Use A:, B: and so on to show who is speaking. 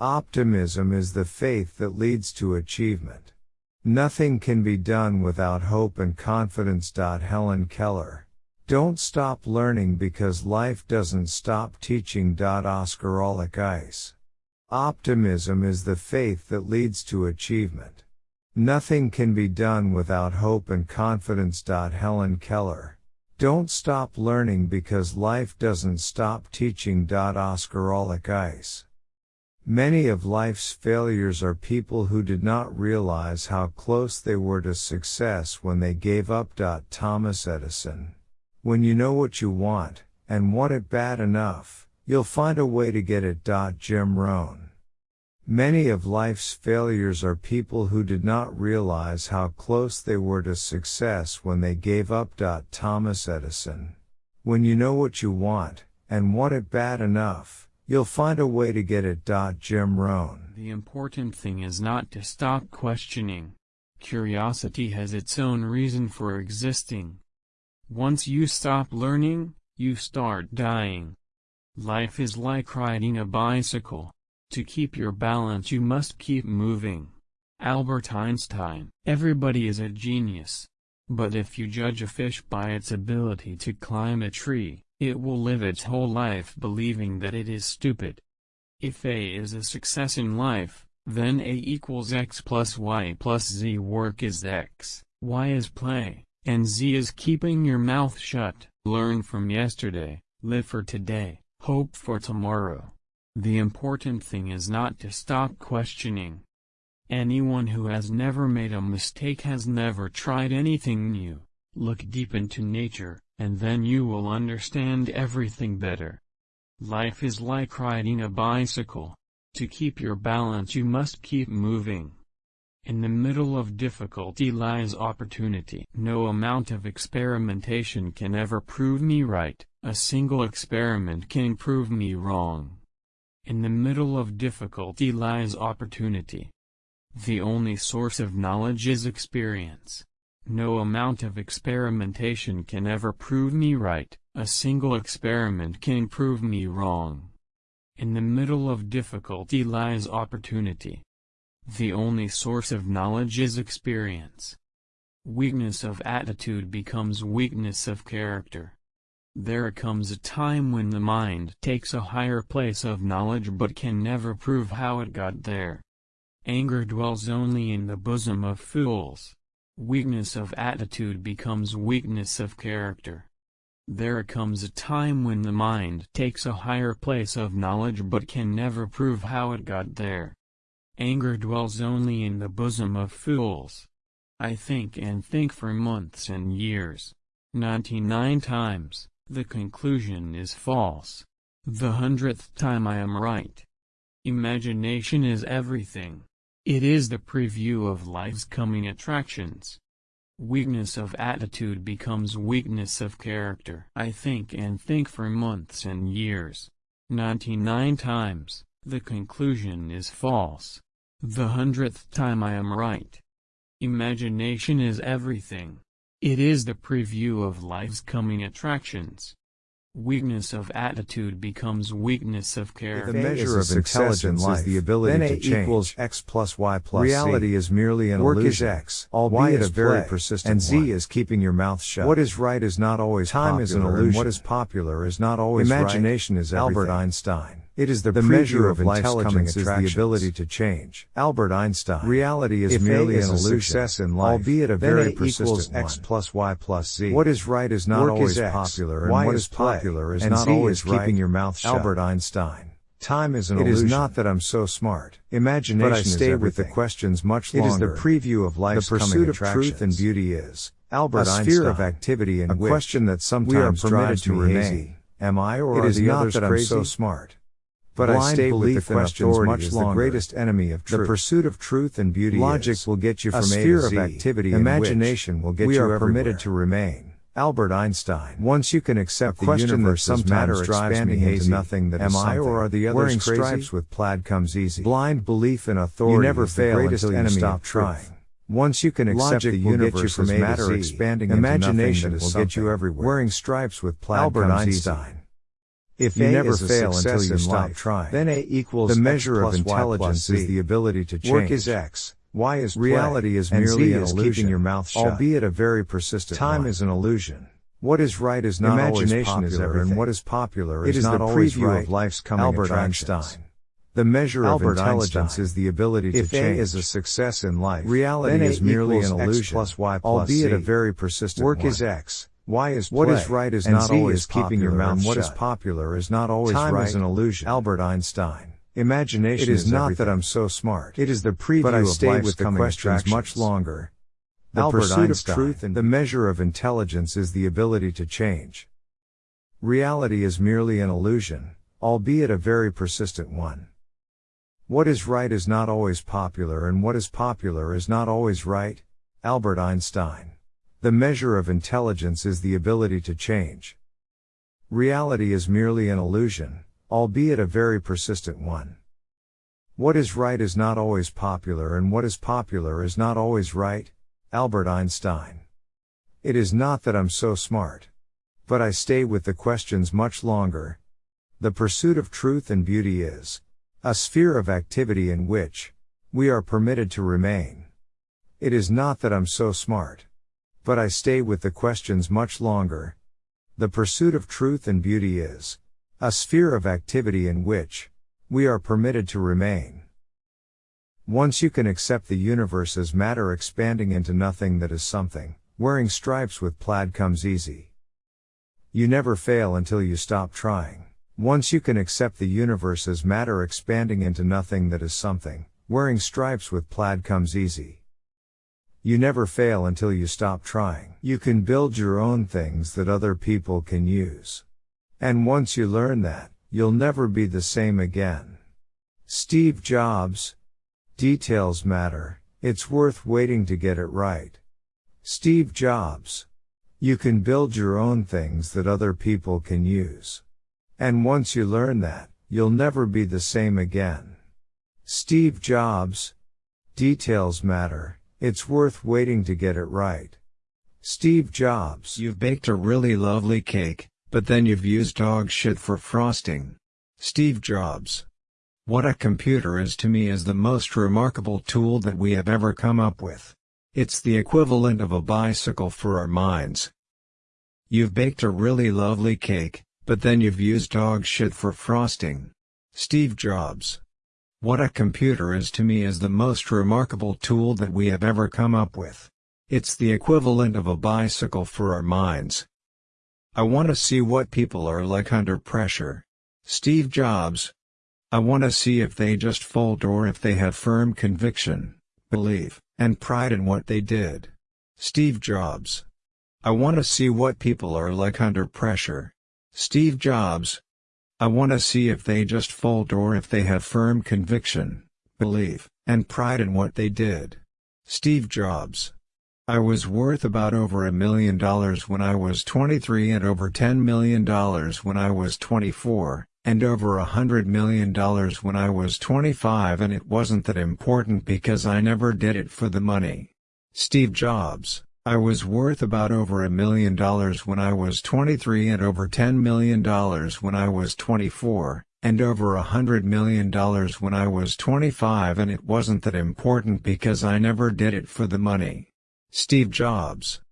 A: Optimism is the faith that leads to achievement. Nothing can be done without hope and confidence. Helen Keller. Don't stop learning because life doesn't stop teaching. Oscar Auliq-Ice. Optimism is the faith that leads to achievement. Nothing can be done without hope and confidence. Helen Keller. Don't stop learning because life doesn't stop teaching. Oscar Auliq-Ice. Many of life's failures are people who did not realize how close they were to success when they gave up. Thomas Edison. When you know what you want, and want it bad enough, you'll find a way to get it. Jim Rohn. Many of life's failures are people who did not realize how close they were to success when they gave up. Thomas Edison. When you know what you want, and want it bad enough, you'll find a way to get it. Jim Rohn.
B: The important thing is not to stop questioning. Curiosity has its own reason for existing. Once you stop learning, you start dying. Life is like riding a bicycle. To keep your balance you must keep moving. Albert Einstein Everybody is a genius. But if you judge a fish by its ability to climb a tree, it will live its whole life believing that it is stupid. If A is a success in life, then A equals x plus y plus z work is x, y is play. And Z is keeping your mouth shut. Learn from yesterday, live for today, hope for tomorrow. The important thing is not to stop questioning. Anyone who has never made a mistake has never tried anything new. Look deep into nature, and then you will understand everything better. Life is like riding a bicycle. To keep your balance you must keep moving. In the middle of difficulty lies opportunity. No amount of experimentation can ever prove me right, a single experiment can prove me wrong. In the middle of difficulty lies opportunity. The only source of knowledge is experience. No amount of experimentation can ever prove me right, a single experiment can prove me wrong. In the middle of difficulty lies opportunity. The only source of knowledge is experience. Weakness of attitude becomes weakness of character. There comes a time when the mind takes a higher place of knowledge but can never prove how it got there. Anger dwells only in the bosom of fools. Weakness of attitude becomes weakness of character. There comes a time when the mind takes a higher place of knowledge but can never prove how it got there. Anger dwells only in the bosom of fools. I think and think for months and years. 99 times, the conclusion is false. The hundredth time I am right. Imagination is everything. It is the preview of life's coming attractions. Weakness of attitude becomes weakness of character. I think and think for months and years. 99 times, the conclusion is false. The hundredth time I am right. Imagination is everything. It is the preview of life's coming attractions. Weakness of attitude becomes weakness of character.
A: The measure of intelligence is the ability then to change. equals x plus y plus Reality z. is merely an Work illusion. is x, y is a very play, persistent and z is keeping your mouth shut. What is right is not always Time popular, is an illusion. what is popular is not always Imagination right. is everything. Albert Einstein. It is the, the measure of intelligence is the ability to change. Albert Einstein. Reality is if merely is an illusion, success in life, albeit a very persistent x plus y plus z. What is right is not Work always is x, popular, and what is popular is not always right. keeping your mouth shut. Albert Einstein. Time is an it illusion. It is not that I'm so smart. Imagination but I stay with the questions much longer. It is the preview of life's The pursuit of truth and beauty is Albert a Einstein. sphere of activity and a question that sometimes we are permitted to remain. Hazy. Am I or it is not that I'm so smart? But Blind I stay with the questions much longer. the greatest enemy of truth. The pursuit of truth and beauty Logic is. will get you from a, sphere A to Z. of activity Imagination will get we you are everywhere. permitted to remain. Albert Einstein. Once you can accept the question universe that sometimes drives me hazy, nothing that am I or are the others Wearing crazy? stripes with plaid comes easy. Blind belief in authority you never fail until you stop trying. Once you can accept Logic the universe as matter expanding imagination will get you everywhere. Wearing stripes with plaid Albert Einstein. Easy. If you A never fail until you stop life, trying, then A equals the measure of intelligence is the ability to change. Work is X. Y is play, reality is merely an illusion, keeping your mouth shut. albeit a very persistent Time one. is an illusion. What is right is not Imagination always popular, and what is popular is, is not always right. Of life's coming Albert Einstein. The measure Albert of intelligence Einstein. is the ability to
C: if
A: change.
C: A is a success in life,
A: reality is merely an illusion, plus y plus albeit
C: Z.
A: a very persistent
C: Work
A: one.
C: is X. Y is
A: what is right is not
C: Z
A: always
C: is
A: keeping your mouth
C: and
A: What
C: shut.
A: is popular is not always
C: Time
A: right.
C: is an illusion.
A: Albert Einstein.
C: Imagination
A: It is,
C: is
A: not
C: everything.
A: that I'm so smart.
C: It is the preview
A: but I
C: of life's
A: with the
C: coming
A: questions much longer. The
C: Albert
A: pursuit
C: Einstein.
A: of truth and the measure of intelligence is the ability to change. Reality is merely an illusion, albeit a very persistent one. What is right is not always popular and what is popular is not always right. Albert Einstein. The measure of intelligence is the ability to change. Reality is merely an illusion, albeit a very persistent one. What is right is not always popular and what is popular is not always right. Albert Einstein. It is not that I'm so smart. But I stay with the questions much longer. The pursuit of truth and beauty is a sphere of activity in which we are permitted to remain. It is not that I'm so smart. But I stay with the questions much longer. The pursuit of truth and beauty is a sphere of activity in which we are permitted to remain. Once you can accept the universe as matter expanding into nothing that is something, wearing stripes with plaid comes easy. You never fail until you stop trying. Once you can accept the universe as matter expanding into nothing that is something, wearing stripes with plaid comes easy. You never fail until you stop trying. You can build your own things that other people can use. And once you learn that, you'll never be the same again. Steve Jobs. Details matter, it's worth waiting to get it right. Steve Jobs. You can build your own things that other people can use. And once you learn that, you'll never be the same again. Steve Jobs. Details matter, it's worth waiting to get it right. Steve Jobs.
C: You've baked a really lovely cake, but then you've used dog shit for frosting. Steve Jobs. What a computer is to me is the most remarkable tool that we have ever come up with. It's the equivalent of a bicycle for our minds. You've baked a really lovely cake, but then you've used dog shit for frosting. Steve Jobs. What a computer is to me is the most remarkable tool that we have ever come up with. It's the equivalent of a bicycle for our minds. I want to see what people are like under pressure. Steve Jobs. I want to see if they just fold or if they have firm conviction, belief, and pride in what they did. Steve Jobs. I want to see what people are like under pressure. Steve Jobs. I want to see if they just fold or if they have firm conviction, belief, and pride in what they did. Steve Jobs. I was worth about over a million dollars when I was 23 and over $10 million when I was 24, and over a hundred million dollars when I was 25 and it wasn't that important because I never did it for the money. Steve Jobs I was worth about over a million dollars when I was 23 and over $10 million when I was 24, and over a hundred million dollars when I was 25 and it wasn't that important because I never did it for the money. Steve Jobs